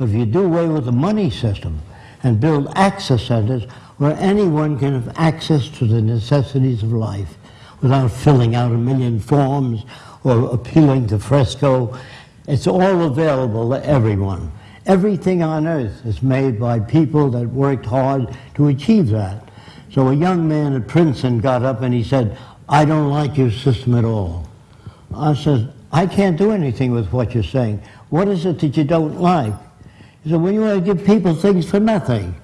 If you do away with the money system and build access centers where anyone can have access to the necessities of life without filling out a million forms or appealing to fresco, it's all available to everyone. Everything on earth is made by people that worked hard to achieve that. So a young man at Princeton got up and he said, I don't like your system at all. I said, I can't do anything with what you're saying. What is it that you don't like? He said, well, you want to give people things for nothing.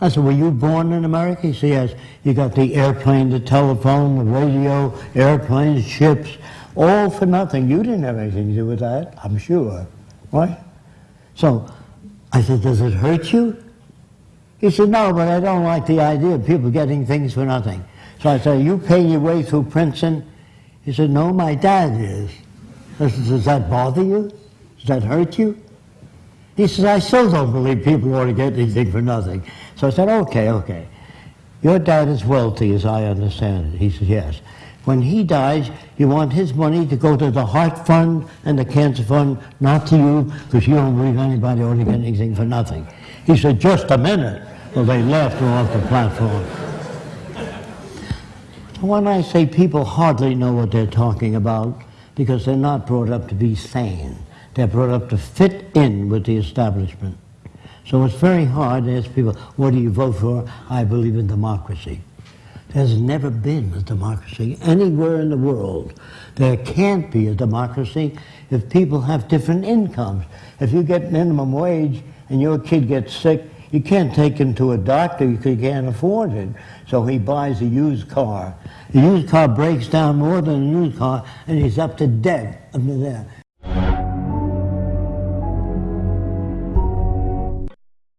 I said, were you born in America? He said, yes. You got the airplane, the telephone, the radio, airplanes, ships, all for nothing. You didn't have anything to do with that, I'm sure. Right? So I said, does it hurt you? He said, no, but I don't like the idea of people getting things for nothing. So I said, you paying your way through Princeton? He said, no, my dad is. I said, does that bother you? Does that hurt you? He says, I still don't believe people ought to get anything for nothing. So I said, okay, okay. Your dad is wealthy, as I understand it. He says, yes. When he dies, you want his money to go to the Heart Fund and the Cancer Fund, not to you, because you don't believe anybody ought to get anything for nothing. He said, just a minute. Well, they left and off the platform. When I say people hardly know what they're talking about, because they're not brought up to be sane. They're brought up to fit in with the establishment. So it's very hard to ask people, what do you vote for? I believe in democracy. There's never been a democracy anywhere in the world. There can't be a democracy if people have different incomes. If you get minimum wage and your kid gets sick, you can't take him to a doctor because you can't afford it. So he buys a used car. The used car breaks down more than a used car, and he's up to debt up to there.